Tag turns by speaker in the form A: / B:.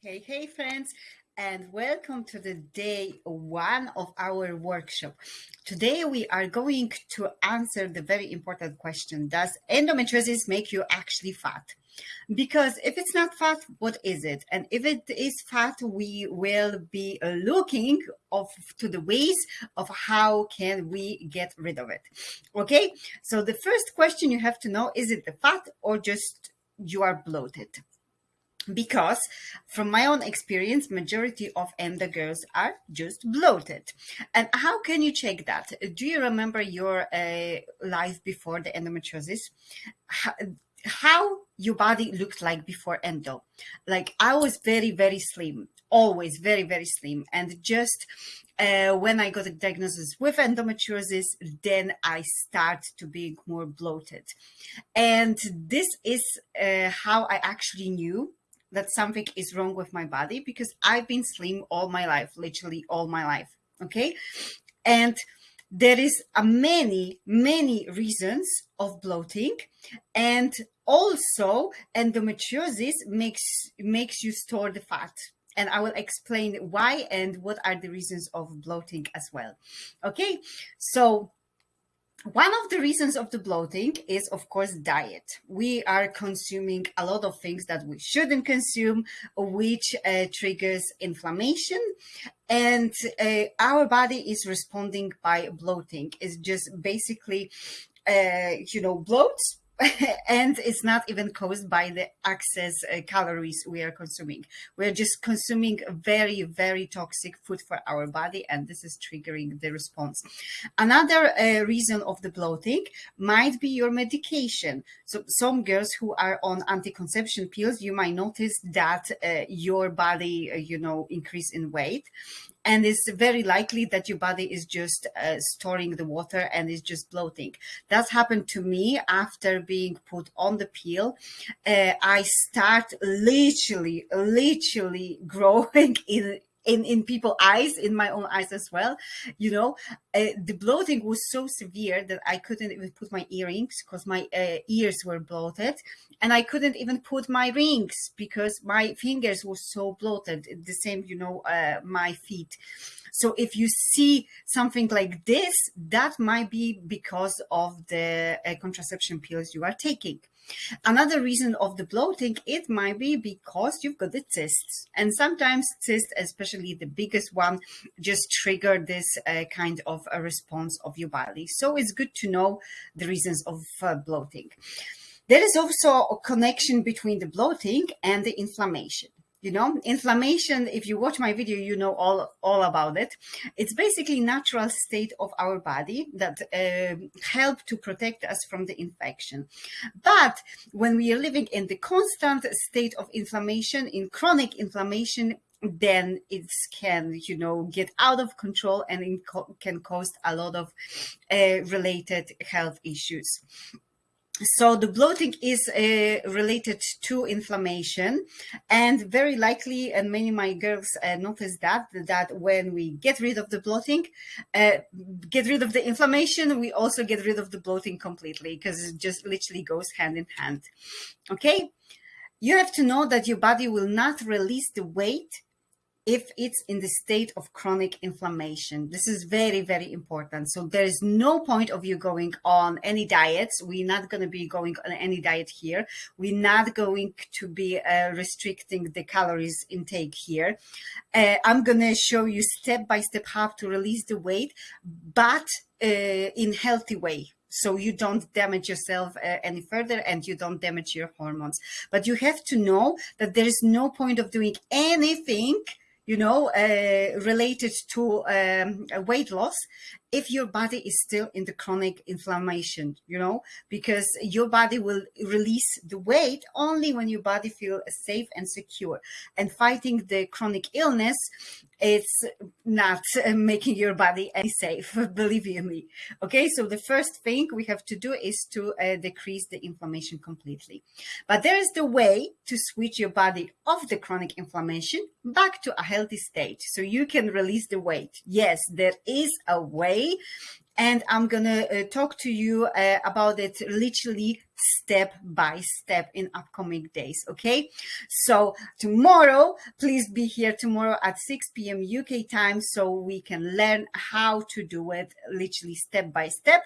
A: Hey, hey, friends, and welcome to the day one of our workshop. Today, we are going to answer the very important question Does endometriosis make you actually fat? Because if it's not fat, what is it? And if it is fat, we will be looking of to the ways of how can we get rid of it. Okay, so the first question you have to know is it the fat or just you are bloated? Because from my own experience majority of endo girls are just bloated. And how can you check that? Do you remember your uh, life before the endometriosis? How, how your body looked like before endo? Like i was very very slim always very very slim. And just uh, when I got a diagnosis with endometriosis, then I start to be more bloated. And this is uh, how I actually knew that something is wrong with my body because I've been slim all my life, literally all my life. Okay. And there is a many, many reasons of bloating. And also endometriosis makes, makes you store the fat. And I will explain why and what are the reasons of bloating as well. Okay. So one of the reasons of the bloating is, of course, diet. We are consuming a lot of things that we shouldn't consume, which uh, triggers inflammation. And uh, our body is responding by bloating. It's just basically, uh, you know, bloats and it's not even caused by the excess uh, calories we are consuming. We're just consuming very, very toxic food for our body, and this is triggering the response. Another uh, reason of the bloating might be your medication. So some girls who are on anti-conception pills, you might notice that uh, your body, uh, you know, increase in weight and it's very likely that your body is just uh, storing the water and is just bloating. That's happened to me after being put on the pill. Uh, I start literally, literally growing in in in people's eyes in my own eyes as well you know? Uh, the bloating was so severe that i couldn't even put my earrings because my uh, ears were bloated. And i couldn't even put my rings because my fingers were so bloated the same you know uh, my feet. So if you see something like this that might be because of the uh, contraception pills you are taking Another reason of the bloating, it might be because you've got the cysts. And sometimes cysts, especially the biggest one, just trigger this uh, kind of a response of your body. So it's good to know the reasons of uh, bloating. There is also a connection between the bloating and the inflammation you know inflammation if you watch my video you know all all about it. It's basically natural state of our body that uh, help to protect us from the infection. But when we are living in the constant state of inflammation in chronic inflammation then it can you know get out of control and can cause a lot of uh, related health issues so the bloating is uh, related to inflammation and very likely and many my girls uh, notice that that when we get rid of the bloating uh, get rid of the inflammation we also get rid of the bloating completely because it just literally goes hand in hand. Okay? You have to know that your body will not release the weight if it's in the state of chronic inflammation. This is very, very important. So there is no point of you going on any diets. We're not going to be going on any diet here. We're not going to be uh, restricting the calories intake here. Uh, I'm going to show you step by step how to release the weight, but uh, in healthy way so you don't damage yourself uh, any further and you don't damage your hormones but you have to know that there is no point of doing anything you know, uh, related to um, weight loss if your body is still in the chronic inflammation, you know, because your body will release the weight only when your body feels safe and secure. And fighting the chronic illness, it's not making your body any safe, believe you me. Okay, so the first thing we have to do is to uh, decrease the inflammation completely. But there is the way to switch your body off the chronic inflammation back to a healthy state so you can release the weight. Yes, there is a way way and I'm gonna uh, talk to you uh, about it literally step by step in upcoming days. Okay, so tomorrow, please be here tomorrow at 6 p.m. UK time so we can learn how to do it literally step by step.